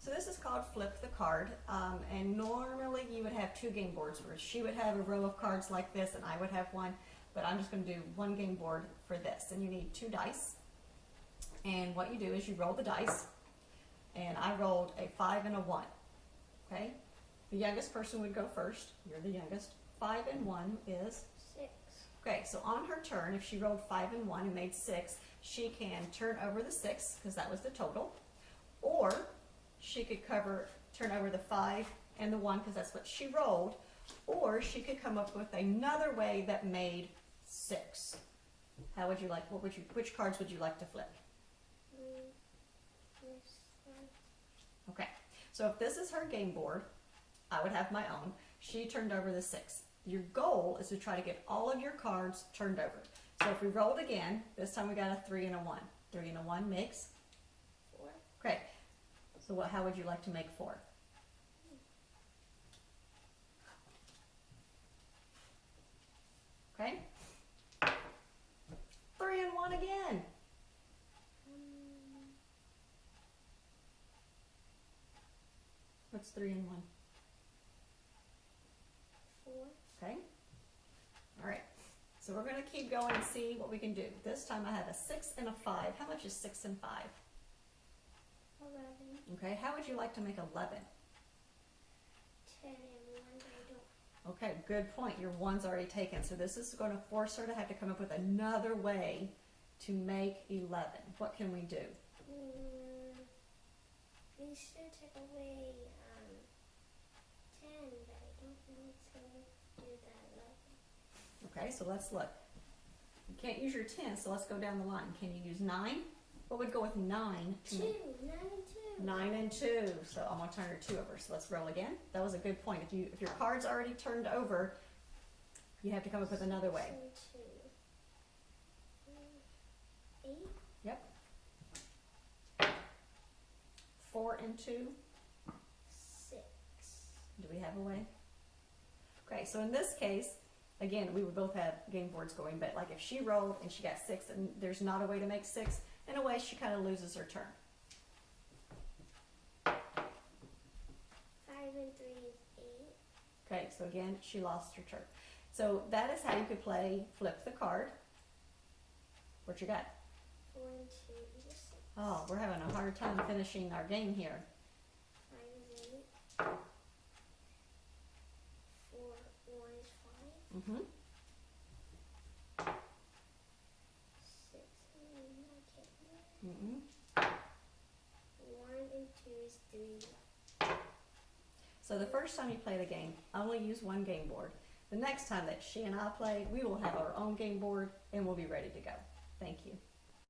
So this is called flip the card, um, and normally you would have two game boards where she would have a row of cards like this and I would have one, but I'm just going to do one game board for this. And you need two dice, and what you do is you roll the dice, and I rolled a five and a one. Okay, the youngest person would go first. You're the youngest. Five and one is Six. Okay, so on her turn, if she rolled five and one and made six, she can turn over the six, because that was the total, or she could cover, turn over the five and the one, because that's what she rolled, or she could come up with another way that made six. How would you like, what would you, which cards would you like to flip? Okay, so if this is her game board, I would have my own. She turned over the six. Your goal is to try to get all of your cards turned over. So if we rolled again, this time we got a three and a one. Three and a one makes, Four. okay. So what, how would you like to make four? Okay? Three and one again. What's three and one? four. Okay? All right. So we're going to keep going and see what we can do. This time I have a six and a five. How much is six and five? Eleven. Okay. How would you like to make 11? Ten and one. I don't. Okay, good point. Your one's already taken. So this is going to force her to have to come up with another way to make 11. What can we do? Mm, we should take away um ten, but I don't it's gonna do that eleven. Okay, so let's look. You can't use your 10, so let's go down the line. Can you use 9? What would go with 9? Two. Nine and two. Nine and two, so I'm gonna turn your two over. So let's roll again. That was a good point. If you if your card's already turned over, you have to come up with another way. Six and two. Eight. Four and two. Six. Do we have a way? Okay, so in this case, again, we would both have game boards going, but like if she rolled and she got six and there's not a way to make six, in a way she kind of loses her turn. Five and three is eight. Okay, so again, she lost her turn. So that is how you could play flip the card. What you got? Four and two. Oh, we're having a hard time finishing our game here. Five is eight. Four, one is Mm-hmm. Three. So the first time you play the game, only use one game board. The next time that she and I play, we will have our own game board and we'll be ready to go. Thank you.